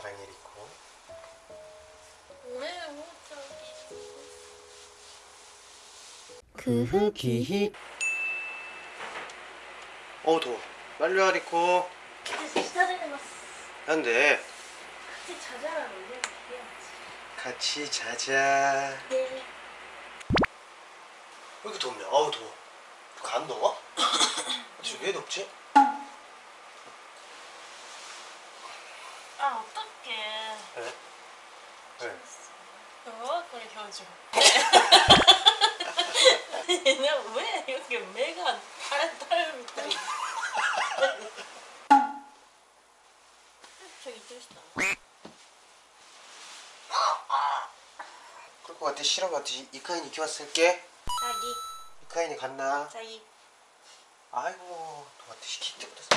사랑일 있고. 그 흑이 그 어 더워. 빨리 와 리코. 안돼 같이 자자라는 데 같이 자자. 네. 왜 이렇게 덥냐? 아우 더워. 안 더워? 지금 왜 덥지? 아 어떡해. 왜? 왜? 어? 그래 현주 얘는 왜 이렇게 매가 다른 딸 밑에 저기 뚫었다 그럴 것 같아. 싫은 것 같아. 이카인이 키웠을게? 자기. 이카인이 갔나? 자기. 아이고 너한테 시킬 때부터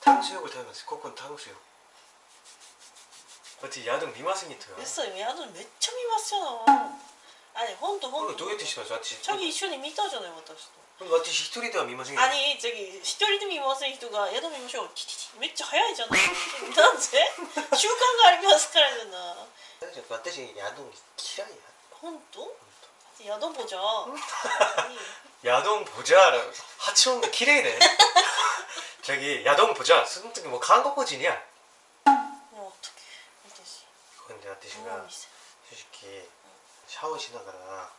탕수육을食べますここの 탕수육 어떻게 야동 미마승이토요 嘘よ宿めっちゃ見ますよあれほんとほん 그걸 と 도うやってします私 자기一緒に見たじゃない私と 私一人では見ませんよ 아니 저기一人で見ません人が宿見ましょうティティティめっちゃ早いじゃないなんで習慣がありますからじゃない私야동嫌いやほんと宿보자 야동 보자 하치원가 기레이네 저기 야동 보자 순득이 뭐 한국어진이야 もう어떡해私 근데 もう 아저씨가 見せ 솔직히 샤워しながら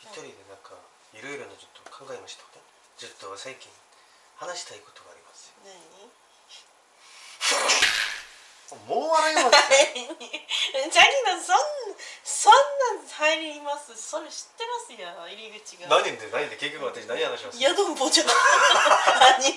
一人でなんかいろいろなちょっと考えましたちょっと最近話したいことがありますよ何もう笑いますよジャニーのそんそんなん入りますそれ知ってますよ入り口が何で何で結局私何話します宿보자 아니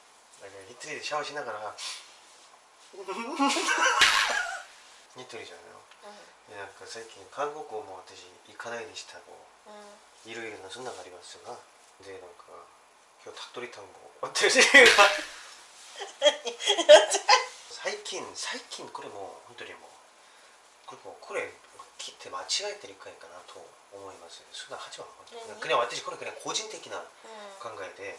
아, 그냥 히트리 샤워 しながら 히트리잖아요 でなんか最近韓国語も私行かないでしたがうんうんいろいろなそんなのがありますがでなんか今日たっとり単語私が最近最近これも本当にもうこれもうこれ切って間違えてるかいかなと思いますそんな始まる何그냥私これ그냥個人的なう考えで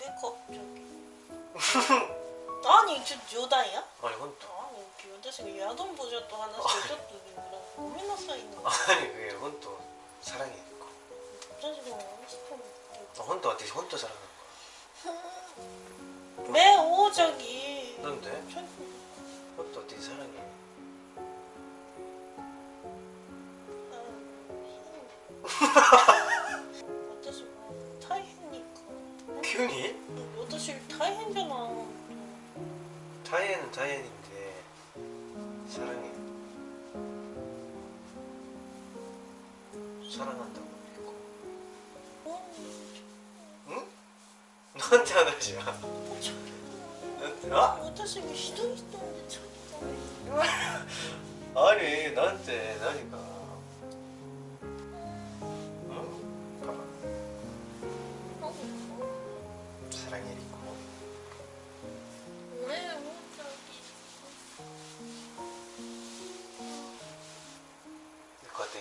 왜 갑자기? 아니 저 여다야? 아니 근데 아니 여자친구 야동 보자 또 하나씩 저도 누구랑 고민나 쌓이는 거 아니 그게 혼또 사랑이니까 여자친구 하고 싶은 거 혼또 어떻게 혼또 사랑하는 거야? 매오 저기 넌데? 혼또 어떻게 사랑해? 急に私大変じゃない大変大変인데 사랑해 사랑한다고 했고 응? 너한테 하나지야 너한테 아? 私もひどい人でちょっと 아니 나한테 나니까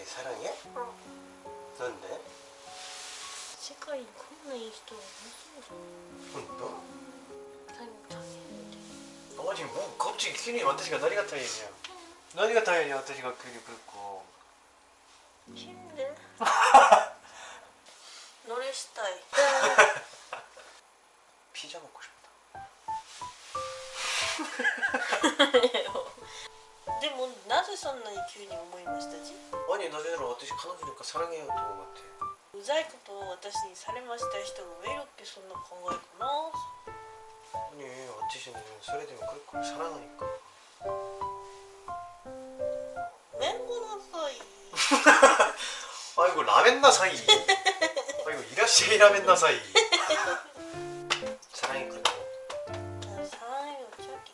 사랑해? 어. 넌데? 색깔이 콧내 있어. 혼도? 잘 못하겠는데. 어, 지금 뭐, 갑자기 키니 완전히가 너리 같아, 얘기야. 너리 같아, 얘기야. 완전히가 그게 그렇고. 힘내. 노래 스타일. 피자 먹고 싶다. そんなに急に思いましたじ 아니 나중에私彼女니까 사랑해요 또思ってうざいことを私にされました人がウェルってそんな考えかな 아니私는それでも그럴 걸 사랑하니까 麺ごなさい 아이고 라멘 나사이 아이고 이라시이 라멘 나사이 사랑이 그래도 サライをチョキ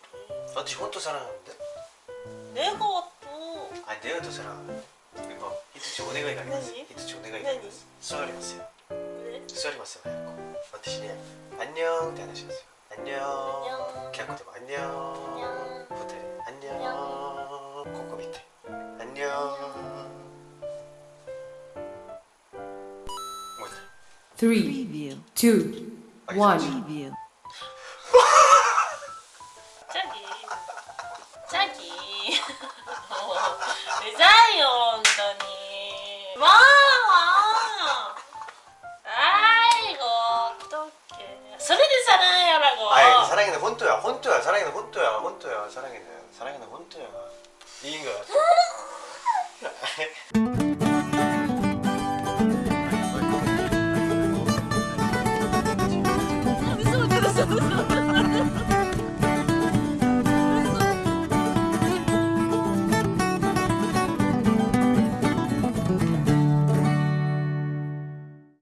私本当 사랑하는데 レゴと 아니 내가 더 잘하고 이거 이틀치 오네가이 가리마스 이틀치 오네가이 가리마스 수아리마스 수아리마스 가였고 어떠시냐 안녕 대 하셨어요. 안녕. 개학고도 안녕. 호텔 안녕. 코코 밑에. 안녕. 뭐냐 3 2 1 Review. 왜자요 언더니 와 아이고 어떡해. 소리는 사랑해라고. 아 사랑이는 혼토야 혼토야. 사랑이는 혼토야 혼토야. 사랑이는 사랑이는 혼토야. 이긴 거야